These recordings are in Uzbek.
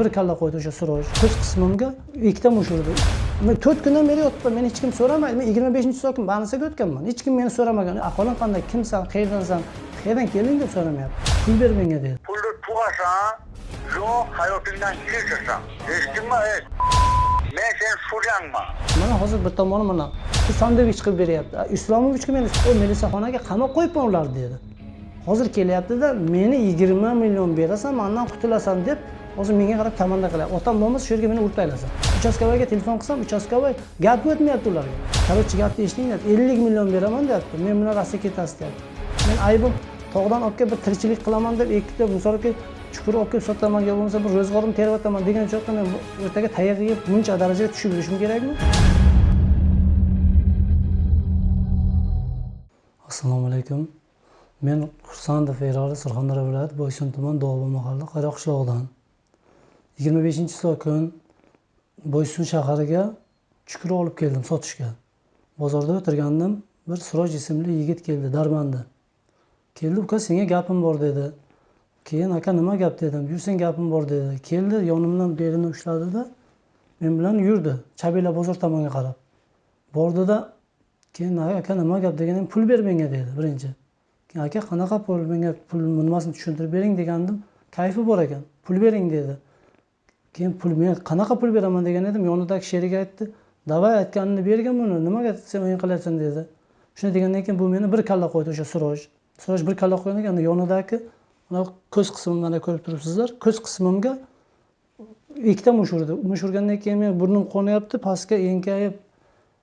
bir kalla qo'ydi o'sha suroj ko'z qismimga ikkita mush urdi men to'rt kundan beri yotibman meni hech kim so'ramaydi men yigirma beshinchi soatga bannisaga o'tganman. Hech kim meni so'ramagan. Ahvoling qanday? Kimsan? Qayerdansan qayerdan kelding? deb so'ramayapti. Pul ber menga dedi. Pulni tug'asan yo hayotingdan kechirsan. Ey men sen suryangman mana hozir bir tomoni mana sandvich qilib beryapti. "A, islomovichga meni o melisaxonaga qamab qo'yibman ularni dedi. Hozir kelyaptida meni yigirma million berasan mandan qutulasan deb hozir menga qarab komanda qilyapti otam bo'lmasa shu yerga meni urib tashlasin uchastkovoyga telefon qilsam uchastkovoy gap o'tmayapti ularga. Короче gapni eshitinglar ellik million beraman deyapti. Men bilan rossiyaga ketasiz deyapti. Men aybim tog'dan olib kelib bir tirikchilik qilaman deb ikkita misolga chuqur olib kelib sotaman yo bo'lmasa bir ro'zg'orimni teryapman degan joyda men ertaga tayoq yeb buncha darajaga tushib yurishim kerakmi? Assalomu alaykum. Men xursandov eroli surxondaryo viloyati boysun tuman dovba mahalla qayroq qishlog'idan yigirma beshinchi so'l kun boysun shahariga chukur olib keldim sotishga. Bozorda o'tirgandim bir suroj ismli yigit keldi darmanda. Keldi uka senga gapim bor dedi. Keyin aka nima gap? dedim. Yursang gapim bor dedi. Keldi yonimdan belini ushladida men bilan yurdi. Chabila bozor tomonga qarab. Bordida keyin aka nima gap? deganim pul ber menga dedi birinchi. Keyin aka qanaqa pul? Menga pul nimasini tushuntirib bering degandim. Kayfi bor ekan pul bering dedi. Keyin pul men qanaqa pul beraman degan edim. Yonidagi sherigi aytdi. Davay aytganini bergin buni. Nimaga sen o'yin qilyapsan? dedi. Shuni degandan keyin bu meni bir kalla qo'ydi o'sha suroj. Suroj bir kalla qo'ygandan keyin yonidagi mana ko'z qismi mana ko'rib turibsizlar. Ko'z qismimga ikkita mush urdi mush urgandan keyin men burnim qonyapti pastga enkayib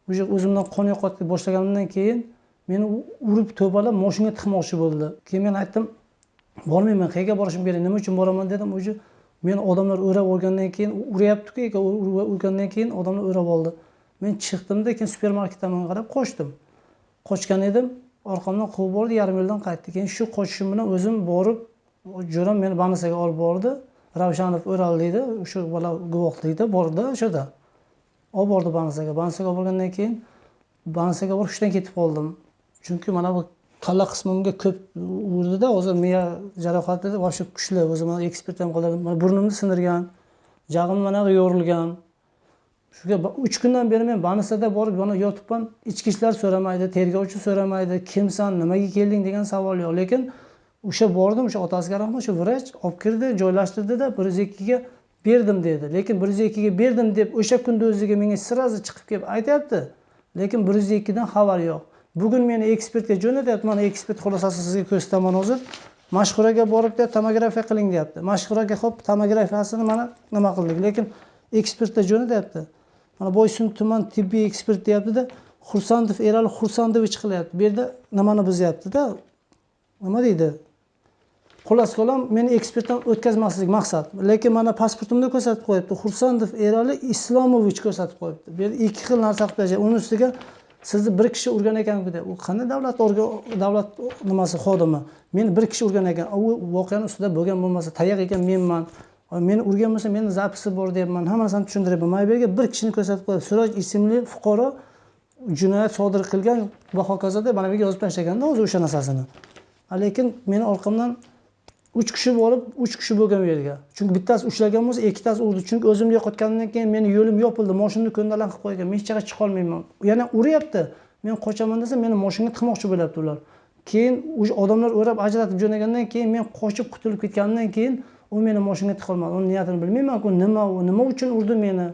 уже o'zimdan qon yo'qotib boshlaganimdan keyin meni urib to'palab moshinga tiqmoqchi bo'ldi. Keyin men aytdim bormayman qayerga borishim kerak? Nima uchun boraman? dedim. Уже men odamlar o'rab olgandan keyin uryaptiku urgandan keyin odamlar o'rab oldi. Men chiqdimda keyin supermarket tomonga qarab qochdim. Qochgan edim orqamdan quvib bordi yarim yo'ldan qaytdi. Keyin shu qochishim bilan o'zim borib jo'ram meni больницаga olib bordi. Ravshanov o'raldi deydi shu bola guvohlikda bordi o'shada. Olib bordi bansaga bansaga olib borgandan keyin bansaga borib hushdan ketib qoldim. Chunki mana bu kalla qismimga ko'p urdida hozir miya jarohati вообще kuchli o'zi mana ekspert ham qiladi. Mana burnimni sindirgan jag'im mana bu yorilgan shuga uch kundan beri men banisada borib yana yotibman ichki ishlar so'ramaydi tergovchi so'ramaydi kimsan nimaga kelding degan savol yo'q. Lekin o'sha bordim o'sha otasiga rahmat o'sha vrach olib kirdi joylashtirdida bir yuz ikkiga berdim dedi. Lekin bir yuz ikkiga berdim deb o'sha kunda o'ziga menga сразу chiqib kelib aytyapti. Lekin bir yuz ikkidan xabar yo'q. Bugun meni ekspertga jo'natyapti mana ekspert xulosasini sizga ko'rsataman hozir. Mashhuraga borib deyapti tomografiya qiling deyapti. Mashhuraga ho'p tomografiyasini mana nima qildik? Lekin ekspertga jo'natyapti mana boysun tuman tibbiy ekspert deyaptida xursandov erali xursandovich qilyapti. Bu yerda nimani buzyaptida? Nima deydi? Xullas kalom meni ekspertdan o'tkazmaslik maqsad. Lekin mana pasportimda ko'rsatib qo'yibdi. Xursandov erali islomovich ko'rsatib qo'yibdi. Bu yerda ikki xil narsa qilib tashlagan uni ustiga sizni bir kishi urgan ekanku deb u qanday davlat davlat nimasi xodimi? Meni bir kishi urgan ekan u voqeani ustida bo'lgan bo'lmasa tayoq yegan menman. Meni urgan bo'lsa meni zapisi bor deyapman hammasini tushuntiryapman mana bu yerga bir kishini ko'rsatib qo'yadi suroj ismli fuqaro jinoyat sodir qilgan va hokazo deb mana bu yerga yozib tashlaganda o'zi o'sha narsasini lekin meni orqamdan uch kishi bo'lib uch kishi bo'lgan u yerga. Chunki bittasi ushlagan bo'lsa ikkitasi urdi. Chunki o'zimni yo'qotganimdan keyin meni yo'lim yopildi moshinani ko'ndalang qilib qo'ygan. Men hech yoqqa chiqolmayman. Yana uryapti. Men qochaman desam meni moshinga tiqmoqchi bo'lyapti ular. Keyin o'sha odamlar o'rab ajratib jo'nagandan keyin men qochib qutulib ketganimdan keyin u meni moshinga tiqolmadi. Uni niyatini bilmaymanku. Nima u nima uchun urdi meni?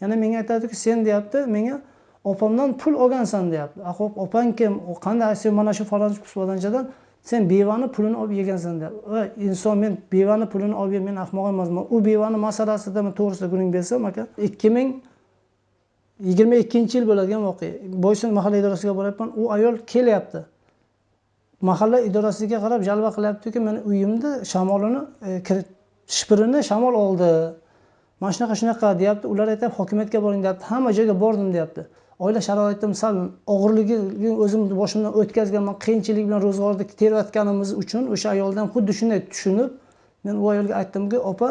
Yana menga aytadiki sen deyapti. Menga opamdan pul olgansan deyapti. A ho'p opang kim? Qanday? Sen mana shu falonchi pisvonchadan sen bevani pulini olib yegansan deb va inson men bevani pulini olib yeb men ahmoq emasman. U bevani masalasida man to'g'risida guning bersam aka. Ikki ming yigirma ikkinchi yil bo'ladigan voqea. Boysun mahalla idorasiga boryapman. U ayol kelyapti. Mahalla idorasiga qarab jalva qilyaptiki meni uyimni shamolini e, shpirini shamol oldi. Mana shunaqa shunaqa deyapti. Ular aytyapti hokimiyatga boring deyapti. Hamma joyga bordim deyapti. Oila sharoitim sal og'irligi o'zimni boshimdan o'tkazganman qiyinchilik bilan ro'zg'orni terayotganimiz uchun o'sha ayoldan xuddi shunday tushunib men u ayolga aytdimki opa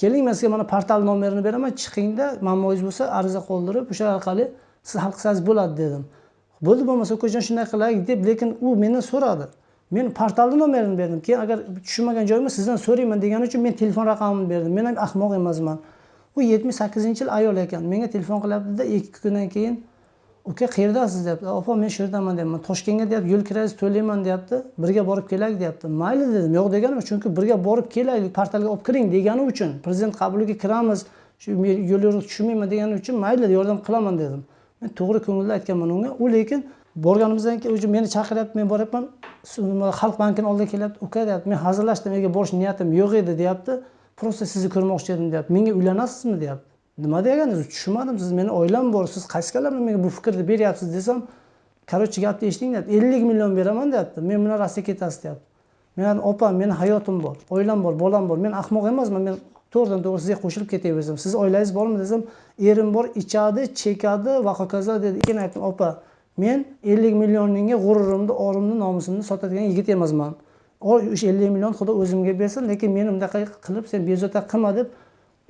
keling men sizga mana portal nomerini beraman chiqingda muammongiz bo'lsa ariza qoldirib o'sha orqali siz hal qilsangiz bo'ladi dedim. Bo'ldi bo'lmasa ukajon shunday qilaylik deb lekin u mendan so'radi. Men portalni nomerini berdim keyin agar tushunmagan joyimni sizdan so'rayman degani uchun men telefon raqamimni berdim. Men ham ahmoq emasman. U yetmish sakkizinchi yil ayol ekan menga telefon qilyaptida ikki kundan keyin uka qayerdasiz deyapti. Opa men shu yerdaman deyapman toshkentga deyapti yo'l kirasiz to'layman deyapti. Birga borib kelaylik deyapti. Mayli dedim. Yo'q deganim chunki birga borib kelaylik portalga olib kiring degani uchun prezident qabuliga kiramiz shu yo'l yo'riq tushunmayman degani uchun mayli yordam qilaman dedim. Men to'g'ri ko'ngilda aytganman unga. U lekin borganimizdan keyin уже meni chaqiryapti men boryapman xalq bankini oldiga kelyapti. Uka deyapti men hazillashdim uyga borish niyatim yo'q edi deyapti. Просто sizni ko'rmoqchi edim deyapti. Menga uylanasizmi? deyapti. Nima deganingiz tushunmadim siz meni oilam bor siz qaysi kallamda menga bu fikrni beryapsiz desam короче gapni eshiting deyapti ellik million beraman deyapti. Men bilan rossiyaga ketasiz deyapti. Men aytdim opa meni hayotim bor oilam bor bolam bor. Men ahmoq emasman. Men to'g'ridan to'g'ri sizga qo'shilib ketaversam sizni oilangiz bormi desam erim bor ichadi chekadi va hokazo dedi. Keyin aytdim opa men ellik millioningga g'ururimni orimni nomusimni sotadigan yigit emasman. O'sha ellik million xudo o'zimga bersin lekin meni bunaqa qilib sen bezovta qilma deb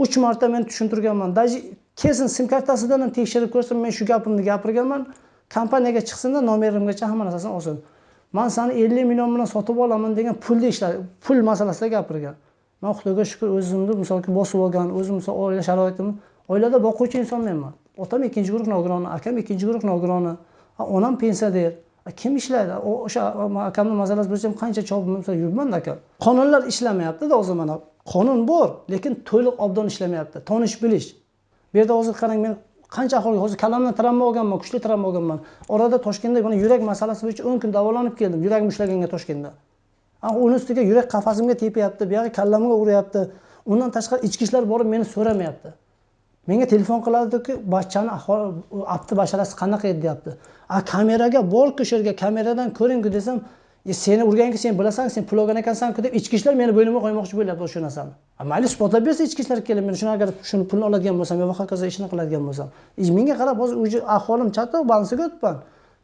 uch marta men tushuntirganman. Даже kelsin sim kartasidan ham tekshirib ko'rsin men shu gapimni gapirganman. Kompaniyaga chiqsinda nomerimgacha hamma narsasini olsin. Man sani ellik million bilan sotib olaman degan pulni ishlar pul masalasida gapirgan. Man xudoga shukur o'zimni misolga bosib olgan o'zim misol oila sharoitim. Oilada boquvchi insonmanman otam ikkinchi guruh nogironi akam ikkinchi guruh nogironi onam pensioner. Kim ishlaydi? O'sha akamni masalasi bo'yicha qancha chopib yuribmanda aka qonunlar ishlamayaptida hozir mana qonun bor lekin to'liq obdon ishlamayapti. Tonish bilish. Bu yerda hozir qarang men qancha aholiga hozir kallamdan travma olganman kuchli travma olganman. Orada toshkentda mana yurak masalasi bo'yicha o'n kun davolanib keldim yuragim ishlaganga toshkentda. Uni ustiga yurak qafasimga tepyapti buyog'i kallamga uryapti undan tashqari ichki ishlar borib meni so'ramayapti. Menga telefon qiladiki bachchani ahvoli apti basharasi qanaqa edi? deyapti. A kameraga borku shu yerga kameradan ko'ringku desam E, seni urganku sen bilasan sen pul olgan ekansanku deb ichki ishlar meni bo'ynimga qo'ymoqchi bo'lyapti o'sha narsani. Mayli isbotlab bersa ichki ishlar kelib men shuni agar shuni pulni oladigan bo'lsam yo hokazo ishini qiladigan bo'lsam e, menga qarab hozir уже ahvolim chatoq bansiga o'tibman.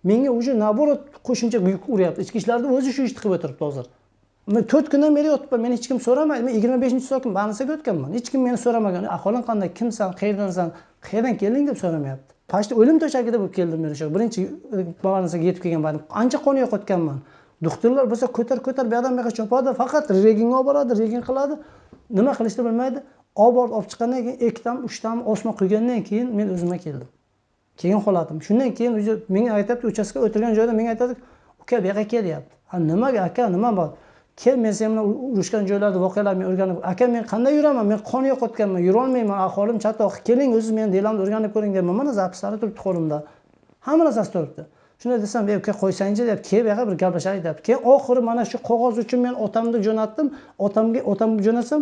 Menga уже наоборот qo'shimcha yuk uryapti. Ichki ishlarni o'zi shu ishni qilib o'tiribdi hozir. Men to'rt kundan beri yotibman meni hech kim so'ramaydi men yigirma beshinchi sokin bansiga o'tganman. Hech kim meni so'ramagan ahvoling qanday kimsan qayerdansan qayerdan kelding deb so'ramayapti. Почти o'lim to'shagida bo'lib keldim men o'sha birinchi e, больницаga yetib kelgan paytim ancha qon yo'qotganman doktorlar bo'lsa ko'tar ko'tar bu yoqdan bu yoqqa chopadi faqat reginga olib boradi regin qiladi. Nima qilishni bilmaydi. Olib borib olib chiqqandan keyin ikkitami uchtami osma quygandan keyin men o'zimga keldim. Keyin holatim shundan keyin уже menga aytyapti uchastka o'tirgan joyda menga aytadi uka bu yoqqa kel deyapti nimaga aka nima bor? Kel men sen bilan urushgan joylarda voqealarni o'rganib aka men qanday yuraman? Men qon yo'qotganman yurolmayman ahvolim chatoq keling o'ziz meni delamni o'rganib ko'ring deyapman mana zapislari turibdi qo'limda. Hamma narsasi turibdi. Shunday desam ey uka qo'ysangchi deb kel bu yoqqa bir gaplashaylik deb. Keyin oxiri mana shu qog'oz uchun men otamni jo'natdim. Otamga otamni jo'natsam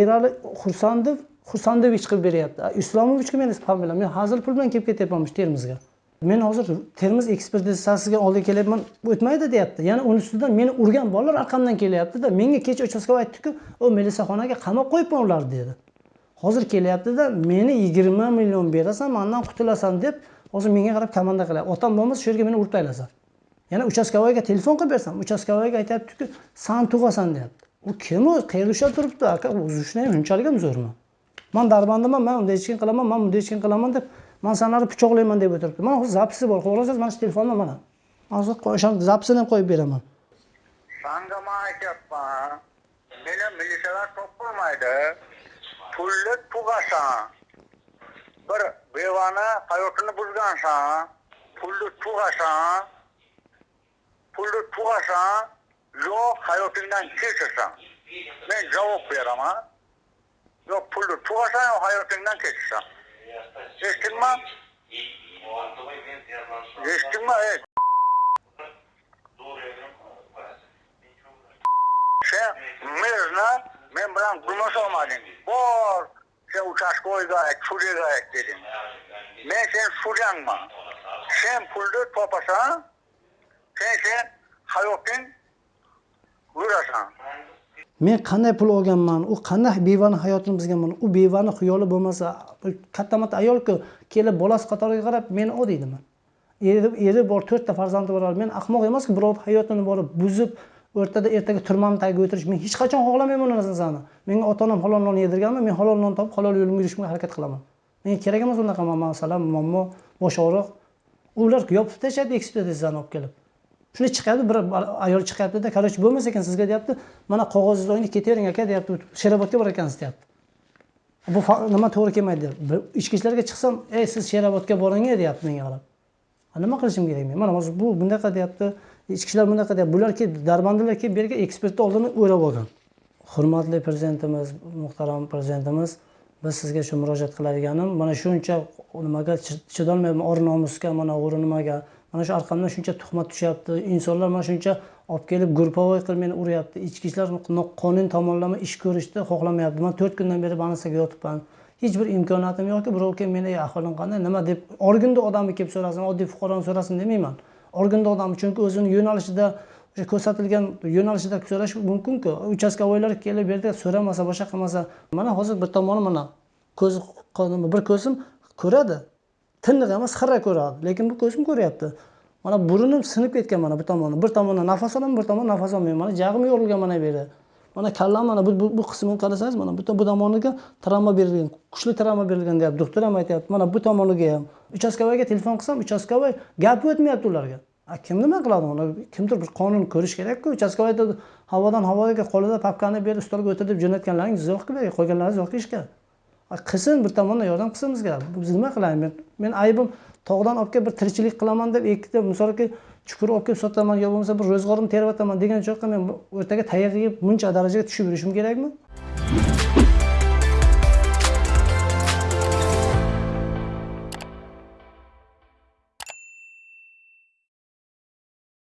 erali xursandov xursandovich qilib beryapti. Islomovichga meni familiyam men hazil pul bilan kelib ketyapman termizga. Men hozir termiz ekspertizasiga oldiga kelyapman o'tmaydi deyapti. Yana uni ustidan meni urgan bolalar orqamdan kelyaptida menga kecha uchastkavoy aytdiku u milisaxonaga qamab qo'yibman ularni dedi. Hozir kelyaptida meni yigirma million berasan mandan qutulasan deb hozir menga qarab komanda qilyapti otam bo'lmasa shu yerga meni urib tashlasa yana uchastkavoyga telefon qilib bersam uchastkavoyga aytyaptiku san tug'asan deyapti. U kim u? Qayerda ushlab turibdi? Aka o'zi unchalik ham zo'rmi? Man darbandaman man unday hech qilaman man bunday hech qilaman deb man sanlarni pichoqlayman deb o'tiribdi. Mana hozir zapisi bor xohlasangiz mana shu telefonda mana. Hozir o'sha zapisini ham qo'yib beraman. Sanga man aytyapman meni militsiyalar topolmaydi. Pulni tug'asan. Bir bevani hayotini buzgansan pulni tug'asan pulni tug'asan yo hayotingdan kechirsan men javob beraman yo pulni tug'asan yo hayotingdan kechirsan eshitdingmi eshitdingmi ey sen merni men bilan gurmasholmading bor sen uchastkavoyga ayt sudyaga ayt dedim. men sen sudyangman sen pulni topasa, sen sen hayoting vurasan. men qanday pul olganman u qanday bevani hayotini buzganman u bevani xiyoli bo'lmasa katta matta ayolku kelib bolasi qatoriga qarab meni o deydimi eri eri bor to'rtta farzandi bor men ahmoq emasku birovni hayotini borib buzib o'rtada ertaga turmani tagiga o'tirish men hech qachon xohlamayman u narsani menga ota onam halol non yedirganmi men halol non topib halol yo'limga yurishga harakat qilaman. Menga kerak emas unaqa masala muammo bosh og'riq. Ular yopib tashlaydi ekspertizani olib kelib. Shunday chiqyapti bir ayol chiqyaptida короче bo'lmas ekan sizga deyapti. Mana qog'ozingizni oling ketavering aka deyapti. Sherobodga borar ekansiz deyapti. Bu nima to'g'ri kelmaydi deyapti. Ichki ishlarga chiqsam ey siz sherobodga boring deyapti menga qarab. Nima qilishim kerak men? Mana hozir bu bunaqa deyapti. Ichki ishlar bunaqa deyapti bular kelib darbandalar kelib bu yerga ekspertni oldini o'rab olgan. Hurmatli prezidentimiz muhtaram prezidentimiz biz sizga shu murojaat qiladiganim mana shuncha nimaga chidolmayman chidolmayapman or nomusga mana o'g'ri nimaga mana shu orqamdan shuncha tuhmat tushyapti insonlar mana shuncha olib kelib групповой qilib meni uryapti ichki ishlar no- tomonlama ish ko'rishni xohlamayapti. Man to'rt kundan beri больницаga yotibman. Hech bir imkoniyatim yo'qki birov kelib meni "Ey, ahvoling qanday nima? deb organda odami kelib so'rasin oddiy fuqaroni so'rasin demayman. Organda odami chunki o'zini yo'nalishida o'sha ko'rsatilgan yo'nalishida so'rash mumkinku. Uchastkavoylar kelib bu yerda so'ramasa boshqa qilmasa mana hozir bir tomoni mana ko'zi qo- bir ko'zim ko'radi. Tiniq emas xira ko'radi lekin bu ko'zim ko'ryapti. Mana burnim sinib ketgan mana bu tomoni. Bir tomondan nafas olaman bir tomondan nafas olmayman. Mana jag'im yorilgan mana bu yerda. Mana kallam mana bu, bu, bu qismini qarasangiz mana butun bu tomoniga travma berilgan kuchli travma berilgan deyapti doktor ham aytyapti mana bu tomoniga ham. Uchastkavoyga telefon qilsam uchastkavoy gapi o'tmayapti ularga. A kim nima qiladi uni? Kimdir bir qonun ko'rish kerakku uchastkavoy havodan havoga qo'lida papkani berib stolga o'tir deb jo'natganlaringiz yo'qku bu yerga qo'yganlaringiz yo'q ishga. Qilsin bir tomondan yordam qilsin bizga. Biz nima qilaylik? Men aybim tog'dan olib kelib bir tirikchilik qilaman deb ikkita misolki chuqur olib kelib sotaman yo bo'lmasa bir ro'zg'orimni teryapman degan joyga men ertaga o'rtaga yeb buncha darajaga tushib yurishim kerakmi?